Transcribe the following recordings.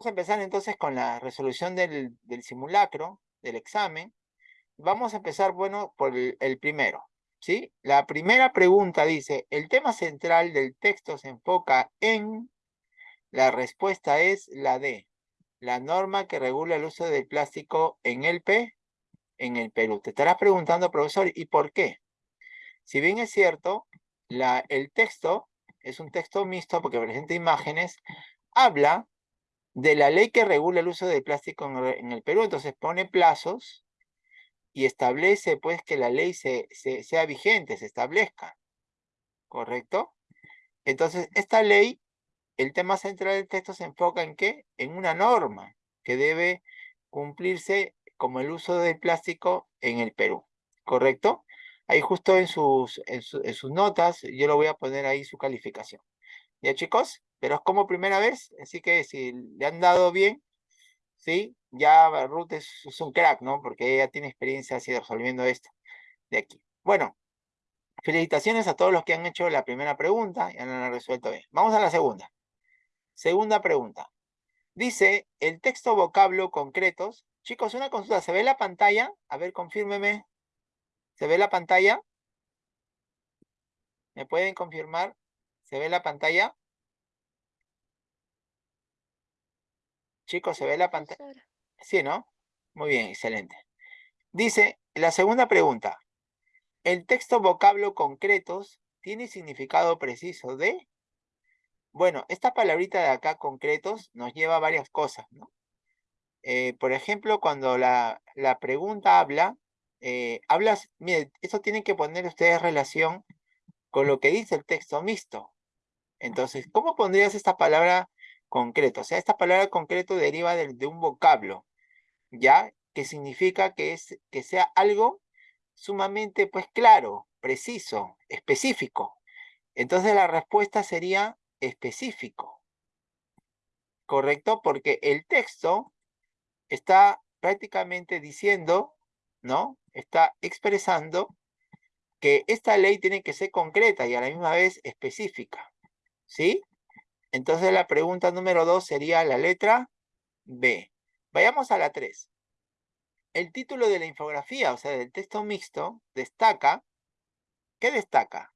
Vamos a empezar entonces con la resolución del, simulacro, del examen. Vamos a empezar, bueno, por el, primero, ¿sí? La primera pregunta dice, el tema central del texto se enfoca en... La respuesta es la D, la norma que regula el uso del plástico en el P, en el Perú. Te estarás preguntando, profesor, ¿y por qué? Si bien es cierto, el texto es un texto mixto porque presenta imágenes, habla de la ley que regula el uso del plástico en, el Perú. Entonces pone plazos y establece pues que la ley se, sea vigente, se establezca. ¿Correcto? Entonces, esta ley, el tema central del texto se enfoca en qué? En una norma que debe cumplirse como el uso del plástico en el Perú. ¿Correcto? Ahí justo en sus, en sus notas, yo lo voy a poner ahí su calificación. ¿Ya chicos? Pero es como primera vez, así que si le han dado bien, ¿sí? Ya Ruth es, un crack, ¿no? Porque ella tiene experiencia así resolviendo esto de aquí. Bueno, felicitaciones a todos los que han hecho la primera pregunta y han resuelto bien. Vamos a la segunda. Segunda pregunta. Dice, el texto vocablo concretos. Chicos, una consulta, ¿se ve la pantalla? A ver, confírmeme. ¿Se ve la pantalla? ¿Me pueden confirmar? ¿Se ve la pantalla? Chicos, ¿se ve la pantalla? Sí, ¿no? Muy bien, excelente. Dice, la segunda pregunta. ¿El texto vocablo concretos tiene significado preciso de? Bueno, esta palabrita de acá, concretos, nos lleva a varias cosas, ¿no? Eh, por ejemplo, cuando la, la pregunta habla, eh, hablas, mire, eso tienen que poner ustedes relación con lo que dice el texto mixto. Entonces, ¿cómo pondrías esta palabra concreto. O sea, esta palabra concreto deriva de, un vocablo, ¿ya? Que significa que, es, que sea algo sumamente, pues, claro, preciso, específico. Entonces la respuesta sería específico. ¿Correcto? Porque el texto está prácticamente diciendo, ¿no? Está expresando que esta ley tiene que ser concreta y a la misma vez específica. ¿Sí? Entonces la pregunta número dos sería la letra B. Vayamos a la 3. El título de la infografía, o sea, del texto mixto, destaca, ¿qué destaca?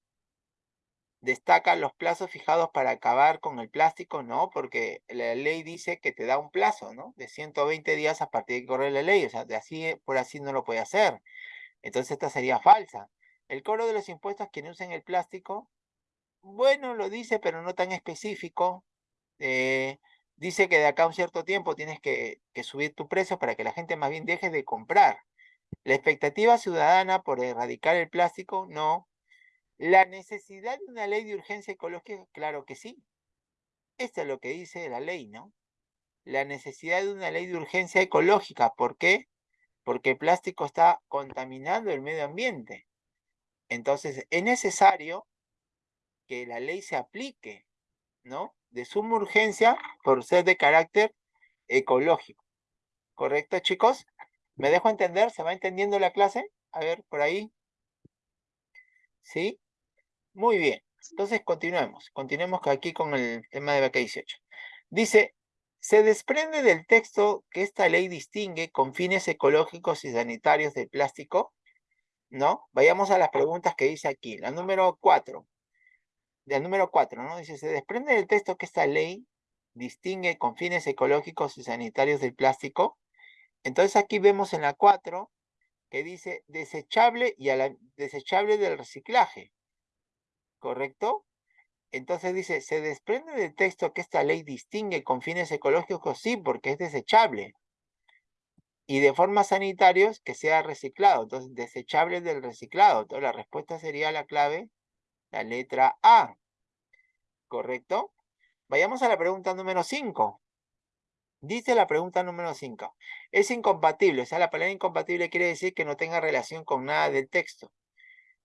Destaca los plazos fijados para acabar con el plástico, ¿no? Porque la ley dice que te da un plazo, ¿no? De 120 días a partir de que corre la ley, o sea, de así por así no lo puede hacer. Entonces esta sería falsa. El cobro de los impuestos quienes usen el plástico bueno, lo dice, pero no tan específico. Eh, dice que de acá a un cierto tiempo tienes que, subir tu precio para que la gente más bien deje de comprar. La expectativa ciudadana por erradicar el plástico, no. La necesidad de una ley de urgencia ecológica, claro que sí. Esto es lo que dice la ley, ¿no? La necesidad de una ley de urgencia ecológica. ¿Por qué? Porque el plástico está contaminando el medio ambiente. Entonces, es necesario que la ley se aplique, ¿no? De suma urgencia por ser de carácter ecológico. ¿Correcto, chicos? ¿Me dejo entender? ¿Se va entendiendo la clase? A ver, por ahí. ¿Sí? Muy bien. Entonces, continuemos. Continuemos aquí con el tema de BK 18. Dice, se desprende del texto que esta ley distingue con fines ecológicos y sanitarios del plástico, ¿no? Vayamos a las preguntas que dice aquí. La número 4 del número 4, ¿no? Dice, se desprende del texto que esta ley distingue con fines ecológicos y sanitarios del plástico. Entonces aquí vemos en la 4 que dice desechable y a la desechable del reciclaje. ¿Correcto? Entonces dice, se desprende del texto que esta ley distingue con fines ecológicos, sí, porque es desechable. Y de forma sanitarios, que sea reciclado. Entonces, desechable del reciclado. Entonces, la respuesta sería la clave la letra A. ¿Correcto? Vayamos a la pregunta número 5. Dice la pregunta número 5. Es incompatible. O sea, la palabra incompatible quiere decir que no tenga relación con nada del texto.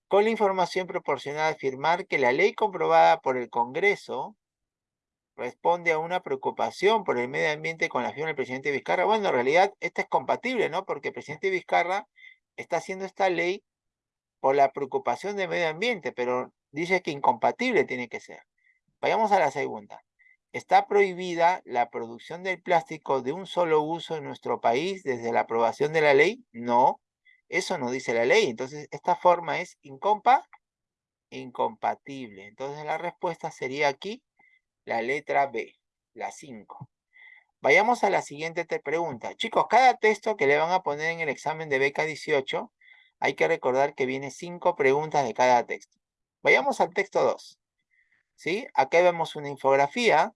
Con la información proporcionada afirmar que la ley comprobada por el Congreso responde a una preocupación por el medio ambiente con la firma del presidente Vizcarra. Bueno, en realidad, esta es compatible, ¿no? Porque el presidente Vizcarra está haciendo esta ley por la preocupación del medio ambiente, pero dice que incompatible tiene que ser. Vayamos a la segunda. ¿Está prohibida la producción del plástico de un solo uso en nuestro país desde la aprobación de la ley? No, eso no dice la ley. Entonces, esta forma es incompa, incompatible. Entonces, la respuesta sería aquí la letra B, la 5. Vayamos a la siguiente pregunta. Chicos, cada texto que le van a poner en el examen de beca 18, hay que recordar que viene cinco preguntas de cada texto. Vayamos al texto 2. ¿Sí? Acá vemos una infografía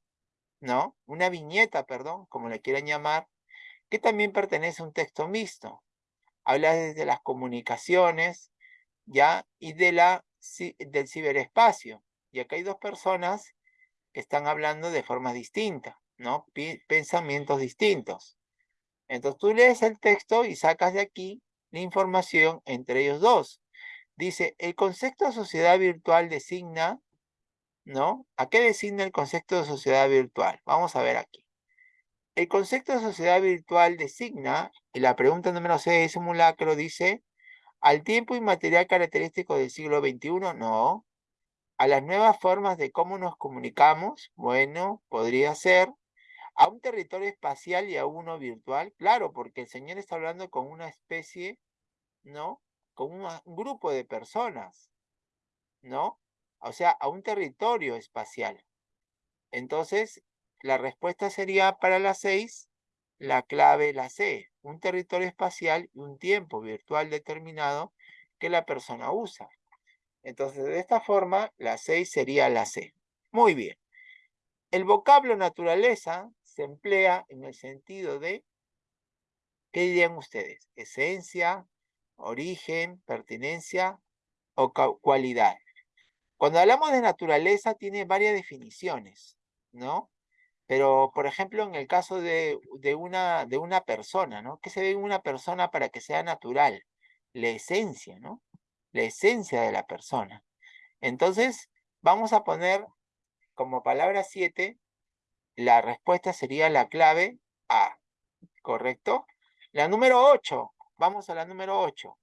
¿no? Una viñeta, perdón, como le quieran llamar, que también pertenece a un texto mixto. Habla desde las comunicaciones, ¿ya? Y de la, del ciberespacio. Y acá hay dos personas que están hablando de forma distinta, ¿no? pensamientos distintos. Entonces tú lees el texto y sacas de aquí la información entre ellos dos. Dice, el concepto de sociedad virtual designa ¿no? ¿A qué designa el concepto de sociedad virtual? Vamos a ver aquí. El concepto de sociedad virtual designa, y la pregunta número 6 de simulacro dice, ¿al tiempo inmaterial característico del siglo XXI? No. ¿A las nuevas formas de cómo nos comunicamos? Bueno, podría ser. ¿A un territorio espacial y a uno virtual? Claro, porque el Señor está hablando con una especie, ¿no? Con un grupo de personas, ¿no? o sea, a un territorio espacial. Entonces, la respuesta sería para la 6, la clave la C, un territorio espacial y un tiempo virtual determinado que la persona usa. Entonces, de esta forma, la 6 sería la C. Muy bien. El vocablo naturaleza se emplea en el sentido de, ¿qué dirían ustedes? Esencia, origen, pertinencia o cualidad. Cuando hablamos de naturaleza tiene varias definiciones, ¿no? Pero, por ejemplo, en el caso de, una, de una persona, ¿no? ¿Qué se ve en una persona para que sea natural? La esencia, ¿no? La esencia de la persona. Entonces, vamos a poner como palabra 7, la respuesta sería la clave A, ¿correcto? La número 8, vamos a la número 8.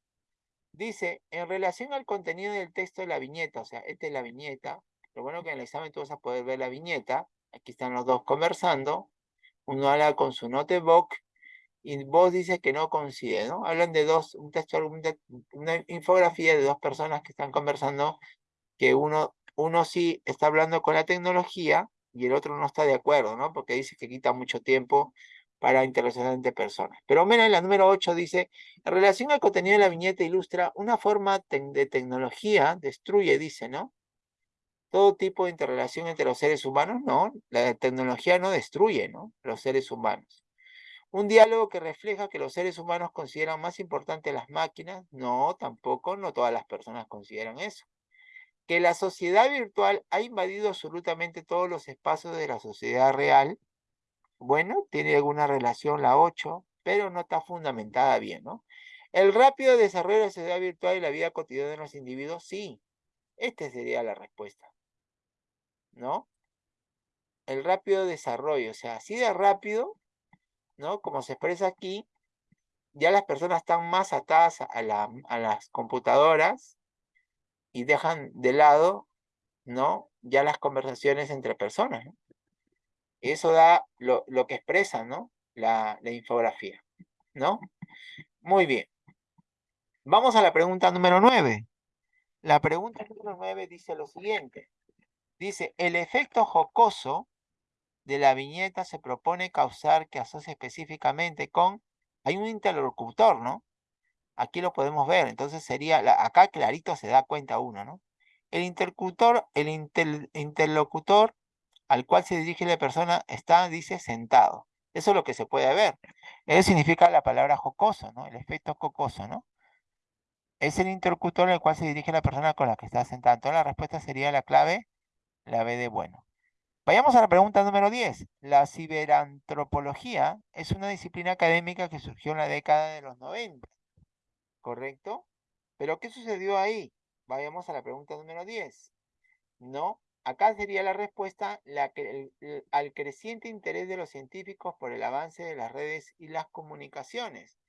Dice, en relación al contenido del texto de la viñeta, o sea, esta es la viñeta, lo bueno que en el examen tú vas a poder ver la viñeta, aquí están los dos conversando, uno habla con su notebook y vos dice que no coincide, ¿no? Hablan de dos, un texto, una infografía de dos personas que están conversando, que uno, uno sí está hablando con la tecnología y el otro no está de acuerdo, ¿no? Porque dice que quita mucho tiempo para interaccionar personas. Pero en la número 8 dice, en relación al contenido de la viñeta ilustra una forma de tecnología, destruye, dice, ¿no? Todo tipo de interrelación entre los seres humanos, no, la tecnología no destruye, ¿no? Los seres humanos. Un diálogo que refleja que los seres humanos consideran más importantes las máquinas, no, tampoco, no todas las personas consideran eso. Que la sociedad virtual ha invadido absolutamente todos los espacios de la sociedad real, bueno, tiene alguna relación la 8, pero no está fundamentada bien, ¿no? El rápido desarrollo de la sociedad virtual y la vida cotidiana de los individuos, sí. Esta sería la respuesta, ¿no? El rápido desarrollo, o sea, así de rápido, ¿no? Como se expresa aquí, ya las personas están más atadas a, a las computadoras y dejan de lado, ¿no? Ya las conversaciones entre personas, ¿no? Eso da lo, que expresa, ¿no? La, la infografía, ¿no? Muy bien. Vamos a la pregunta número 9. La pregunta número 9 dice lo siguiente. Dice, el efecto jocoso de la viñeta se propone causar que asocie específicamente con... Hay un interlocutor, ¿no? Aquí lo podemos ver. Entonces sería... acá clarito se da cuenta uno, ¿no? El interlocutor, el interlocutor al cual se dirige la persona está, dice, sentado. Eso es lo que se puede ver. Eso significa la palabra jocoso, ¿no? El efecto jocoso, ¿no? Es el interlocutor al cual se dirige la persona con la que está sentada. Entonces la respuesta sería la clave, la B de bueno. Vayamos a la pregunta número 10. La ciberantropología es una disciplina académica que surgió en la década de los 90. ¿Correcto? ¿Pero qué sucedió ahí? Vayamos a la pregunta número 10. No, Acá sería la respuesta al creciente interés de los científicos por el avance de las redes y las comunicaciones,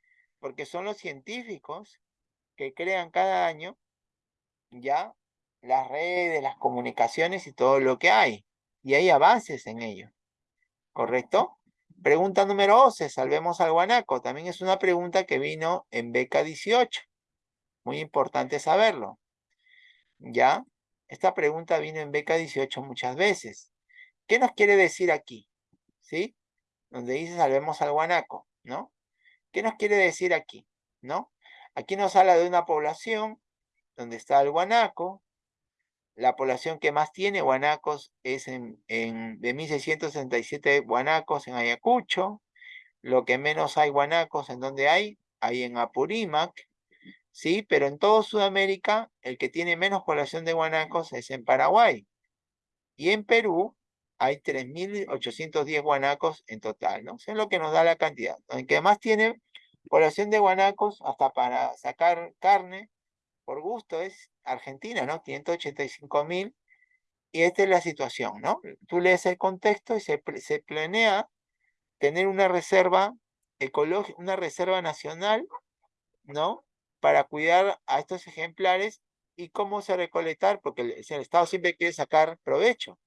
porque son los científicos que crean cada año ya las redes, las comunicaciones y todo lo que hay, y hay avances en ello. ¿Correcto? Pregunta número 11, salvemos al guanaco. También es una pregunta que vino en beca 18. Muy importante saberlo. ¿Ya? Esta pregunta vino en beca 18 muchas veces. ¿Qué nos quiere decir aquí? ¿Sí? Donde dice salvemos al guanaco, ¿no? ¿Qué nos quiere decir aquí? ¿No? Aquí nos habla de una población donde está el guanaco. La población que más tiene guanacos es en, en de 1667 guanacos en Ayacucho. Lo que menos hay guanacos, ¿en donde hay? Hay en Apurímac, ¿sí? Pero en toda Sudamérica, el que tiene menos población de guanacos es en Paraguay. Y en Perú hay 3.810 guanacos en total, ¿no? Eso es lo que nos da la cantidad. El que más tiene población de guanacos, hasta para sacar carne, por gusto, es Argentina, ¿no? 585.000. Y esta es la situación, ¿no? Tú lees el contexto y se, se planea tener una reserva ecológica, una reserva nacional, ¿no? Para cuidar a estos ejemplares y cómo se recolectar, porque el, Estado siempre quiere sacar provecho.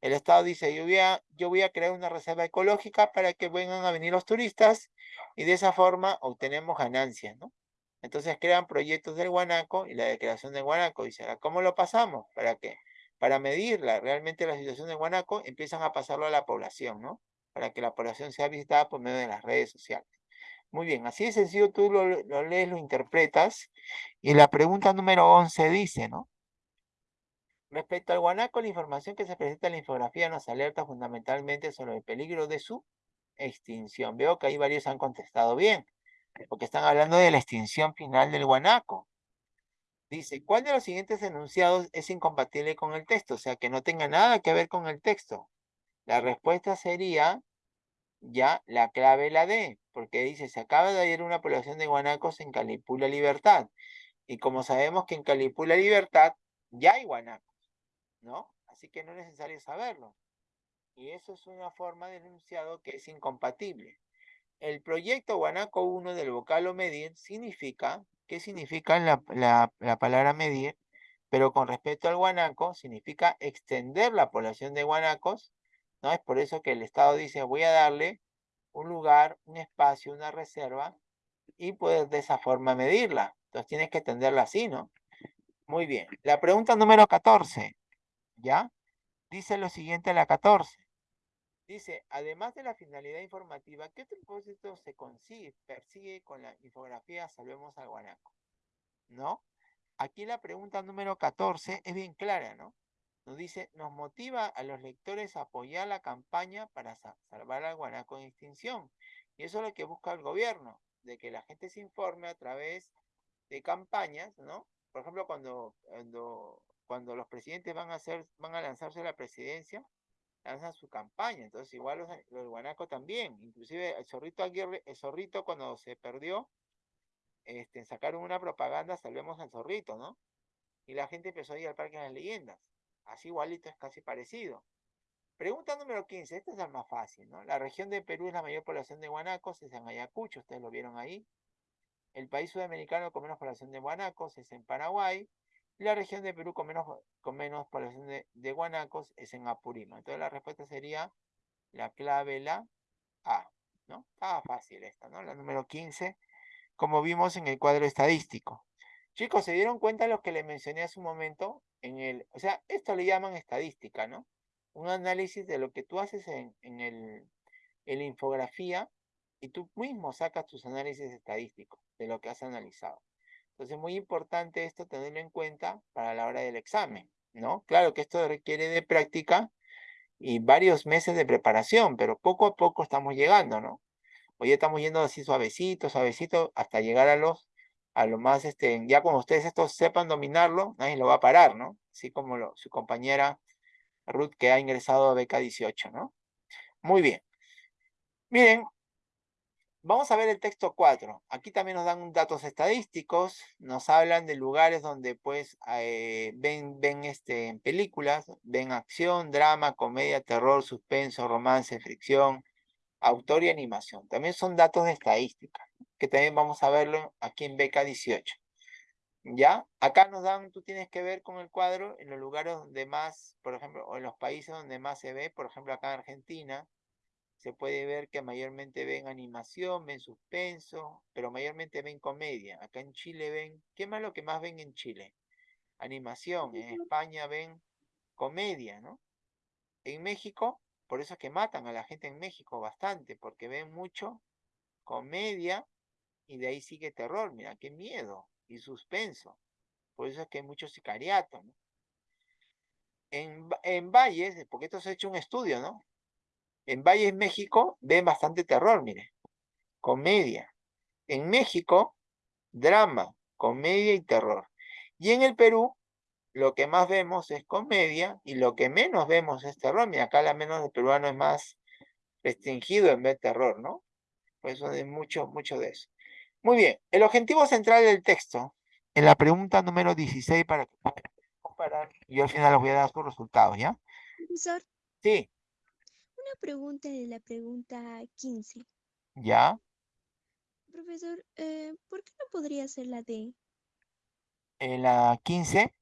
El Estado dice, yo voy, a, yo voy a crear una reserva ecológica para que vengan a venir los turistas y de esa forma obtenemos ganancias, ¿no? Entonces crean proyectos del guanaco y la declaración del guanaco. Dice, ¿cómo lo pasamos? ¿Para qué? Para medirla, realmente la situación del guanaco, empiezan a pasarlo a la población, ¿no? Para que la población sea visitada por medio de las redes sociales. Muy bien, así de sencillo tú lo, lees, lo interpretas. Y la pregunta número 11 dice, ¿no? Respecto al guanaco, la información que se presenta en la infografía nos alerta fundamentalmente sobre el peligro de su extinción. Veo que ahí varios han contestado bien, porque están hablando de la extinción final del guanaco. Dice, ¿cuál de los siguientes enunciados es incompatible con el texto? O sea, que no tenga nada que ver con el texto. La respuesta sería ya la clave la D, porque dice, se acaba de hallar una población de guanacos en Calipula Libertad. Y como sabemos que en Calipula Libertad ya hay guanacos. ¿no? Así que no es necesario saberlo. Y eso es una forma de enunciado que es incompatible. El proyecto Guanaco 1 del vocablo medir significa, ¿qué significa la, la, la palabra medir? Pero con respecto al guanaco, significa extender la población de guanacos, ¿no? Es por eso que el Estado dice, voy a darle un lugar, un espacio, una reserva, y puedes de esa forma medirla. Entonces tienes que entenderla así, ¿no? Muy bien. La pregunta número 14. ¿Ya? Dice lo siguiente la 14. Dice, además de la finalidad informativa, ¿qué propósito se consigue, persigue con la infografía Salvemos al Guanaco? ¿No? Aquí la pregunta número 14 es bien clara, ¿no? Nos dice, nos motiva a los lectores a apoyar la campaña para salvar al guanaco en extinción. Y eso es lo que busca el gobierno, de que la gente se informe a través de campañas, ¿no? Por ejemplo, cuando, cuando cuando los presidentes van a hacer, van a lanzarse a la presidencia, lanzan su campaña. Entonces, igual los, los guanacos también. Inclusive el zorrito Aguirre, el zorrito cuando se perdió, este, sacaron una propaganda, salvemos al zorrito, ¿no? Y la gente empezó a ir al Parque de las Leyendas. Así igualito es casi parecido. Pregunta número 15, esta es la más fácil, ¿no? La región de Perú es la mayor población de guanacos, es en Ayacucho, ustedes lo vieron ahí. El país sudamericano con menos población de guanacos es en Paraguay. La región de Perú con menos, con menos población de, de guanacos es en Apurima. Entonces la respuesta sería la clave la A, ¿no? Estaba fácil esta, ¿no? La número 15, como vimos en el cuadro estadístico. Chicos, ¿se dieron cuenta lo que les mencioné hace un momento? En el, o sea, esto le llaman estadística, ¿no? Un análisis de lo que tú haces en, en, el, en la infografía y tú mismo sacas tus análisis estadísticos de lo que has analizado. Entonces es muy importante esto tenerlo en cuenta para la hora del examen, ¿no? Claro que esto requiere de práctica y varios meses de preparación, pero poco a poco estamos llegando, ¿no? Hoy estamos yendo así suavecito, suavecito, hasta llegar a los, a lo más, este, ya cuando ustedes sepan dominarlo, nadie lo va a parar, ¿no? Así como su compañera Ruth que ha ingresado a beca 18, ¿no? Muy bien. Miren, Vamos a ver el texto 4. Aquí también nos dan datos estadísticos, nos hablan de lugares donde pues eh, ven, ven este, películas, ven acción, drama, comedia, terror, suspenso, romance, fricción, autor y animación. También son datos de estadística, que también vamos a verlo aquí en beca 18. ¿Ya? Acá nos dan, tú tienes que ver con el cuadro en los lugares donde más, por ejemplo, o en los países donde más se ve, por ejemplo acá en Argentina, se puede ver que mayormente ven animación, ven suspenso, pero mayormente ven comedia. Acá en Chile ven, ¿qué más lo que más ven en Chile? Animación. En España ven comedia, ¿no? En México, por eso es que matan a la gente en México bastante, porque ven mucho comedia y de ahí sigue terror. Mira, qué miedo y suspenso. Por eso es que hay mucho sicariato, ¿no? En, en Valles, porque esto se ha hecho un estudio, ¿no? En Valles, México, ven bastante terror, mire. Comedia. En México, drama, comedia y terror. Y en el Perú, lo que más vemos es comedia y lo que menos vemos es terror. Mira, acá la menos de peruano es más restringido en ver terror, ¿no? Por eso hay mucho, mucho de eso. Muy bien, el objetivo central del texto, en la pregunta número 16 para que comparar, yo al final les voy a dar sus resultados, ¿ya? Profesor, Sí, una pregunta de la pregunta 15. ¿ya? Profesor, eh, ¿por qué no podría ser la D? En la 15,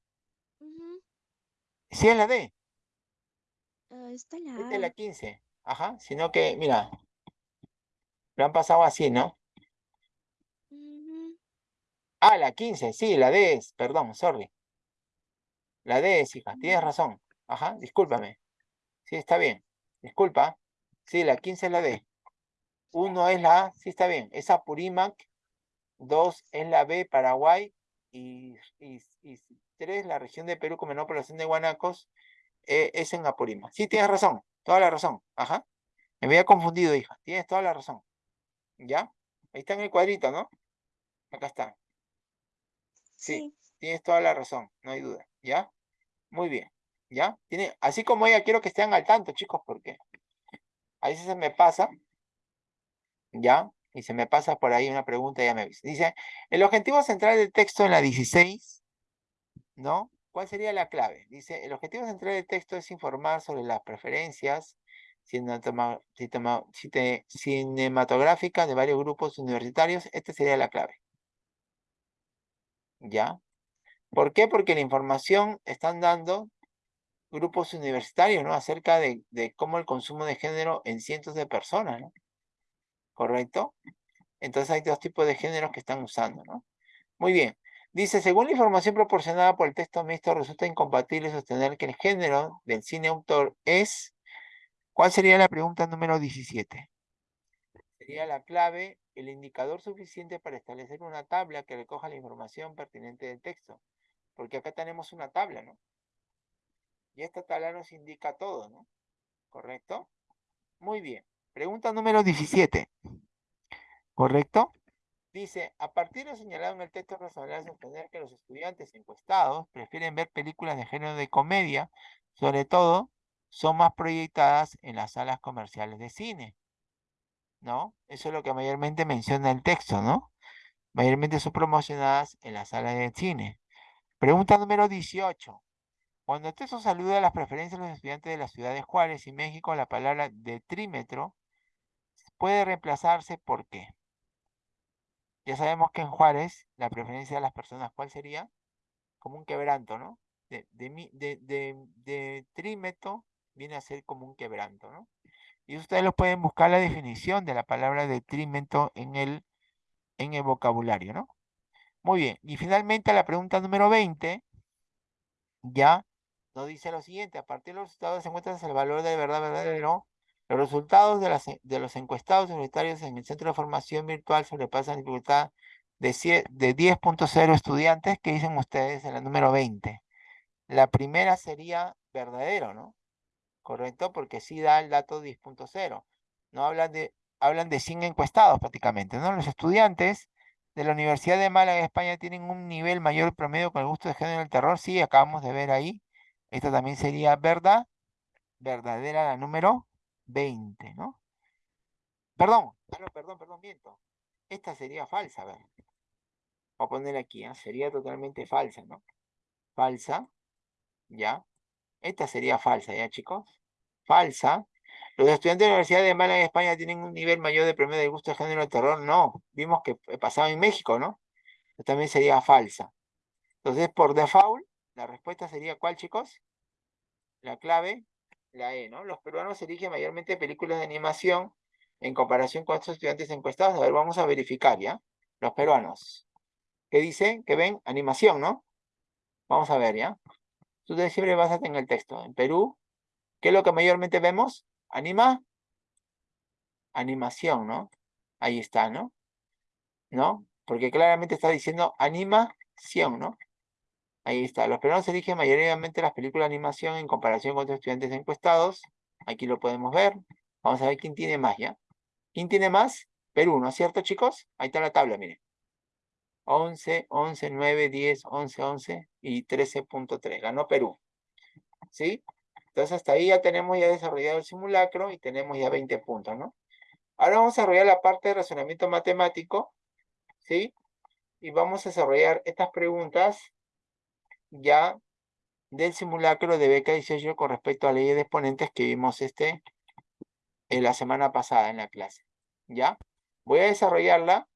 Ujú, sí es la D, ah, está la esta es la A. 15, ajá, sino que, mira, lo han pasado así, ¿no? Ah, la 15, sí, la D es, perdón, sorry. La D es, hija, tienes mm, razón. Ajá, discúlpame. Sí, está bien. Disculpa. Sí, la 15 es la D. 1 es la A, sí está bien. Es Apurímac. 2 es la B, Paraguay. Y, y, y 3, la región de Perú con menor población de guanacos, eh, es en Apurímac. Sí, tienes razón. Toda la razón. Ajá. Me había confundido, hija. Tienes toda la razón. ¿Ya? Ahí está en el cuadrito, ¿no? Acá está. Sí, Sí, tienes toda la razón. No hay duda. ¿Ya? Muy bien. ¿Ya? Tiene, así como ella, quiero que estén al tanto, chicos, porque a veces se me pasa, ¿ya? Y se me pasa por ahí una pregunta, ya me avisa. Dice, el objetivo central del texto en la 16, ¿no? ¿Cuál sería la clave? Dice, el objetivo central del texto es informar sobre las preferencias cinematográficas de varios grupos universitarios. Esta sería la clave. ¿Ya? ¿Por qué? Porque la información están dando grupos universitarios, ¿no? Acerca de, cómo el consumo de género en cientos de personas, ¿no? ¿Correcto? Entonces hay dos tipos de géneros que están usando, ¿no? Muy bien. Dice, según la información proporcionada por el texto mixto, resulta incompatible sostener que el género del cine autor es... ¿Cuál sería la pregunta número 17? Sería la clave, el indicador suficiente para establecer una tabla que recoja la información pertinente del texto. Porque acá tenemos una tabla, ¿no? Y esta tabla nos indica todo, ¿no? ¿Correcto? Muy bien. Pregunta número 17. ¿Correcto? Dice, a partir de lo señalado en el texto razonable sostener que los estudiantes encuestados prefieren ver películas de género de comedia, sobre todo son más proyectadas en las salas comerciales de cine, ¿no? Eso es lo que mayormente menciona el texto, ¿no? Mayormente son promocionadas en las salas de cine. Pregunta número 18. Cuando el texto saluda las preferencias de los estudiantes de las ciudades Juárez y México, la palabra detrímetro puede reemplazarse por qué? Ya sabemos que en Juárez la preferencia de las personas, ¿cuál sería? Como un quebranto, ¿no? De, de, de, de, de trímetro viene a ser como un quebranto, ¿no? Y ustedes lo pueden buscar la definición de la palabra detrimento en el, en el vocabulario, ¿no? Muy bien. Y finalmente la pregunta número 20, ya nos dice lo siguiente, a partir de los resultados se encuentra el valor de verdad verdadero. Los resultados de, las, de los encuestados universitarios en el Centro de Formación Virtual sobrepasan la dificultad de, cie- de 10.0 estudiantes que dicen ustedes en la número 20. La primera sería verdadero, ¿no? Correcto, porque sí da el dato 10.0. No hablan de, hablan de 100 encuestados prácticamente, ¿no? Los estudiantes de la Universidad de Málaga, España, tienen un nivel mayor promedio con el gusto de género del terror. Sí, acabamos de ver ahí. Esto también sería verdad, verdadera la número 20, ¿no? Perdón, perdón, perdón, perdón, miento. Esta sería falsa, a ver. Voy a poner aquí, ¿ah? Sería totalmente falsa, ¿no? Falsa, ¿ya? Esta sería falsa, ¿ya, chicos? Falsa. Los estudiantes de la Universidad de Málaga, España, tienen un nivel mayor de promedio de gusto de género del terror. No, vimos que eh, pasaba en México, ¿no? También sería falsa. Entonces, por default, la respuesta sería ¿cuál, chicos? La clave, La E, ¿no? Los peruanos eligen mayormente películas de animación en comparación con otros estudiantes encuestados. A ver, vamos a verificar, ¿ya? Los peruanos. ¿Qué dicen? Que ven animación, ¿no? Vamos a ver, ¿ya? Tú siempre básate en el texto. En Perú, ¿qué es lo que mayormente vemos? Anima. Animación, ¿no? Ahí está, ¿no? ¿No? Porque claramente está diciendo animación, ¿no? Ahí está. Los peruanos eligen mayoritariamente las películas de animación en comparación con otros estudiantes encuestados. Aquí lo podemos ver. Vamos a ver quién tiene más, ¿ya? ¿Quién tiene más? Perú, ¿no es cierto, chicos? Ahí está la tabla, miren. 11, 11, 9, 10, 11, 11 y 13.3. Ganó Perú. ¿Sí? Entonces hasta ahí ya tenemos ya desarrollado el simulacro y tenemos ya 20 puntos, ¿no? Ahora vamos a desarrollar la parte de razonamiento matemático, ¿sí? Y vamos a desarrollar estas preguntas ya del simulacro de beca 18 con respecto a la ley de exponentes que vimos este en la semana pasada en la clase. ¿Ya? Voy a desarrollarla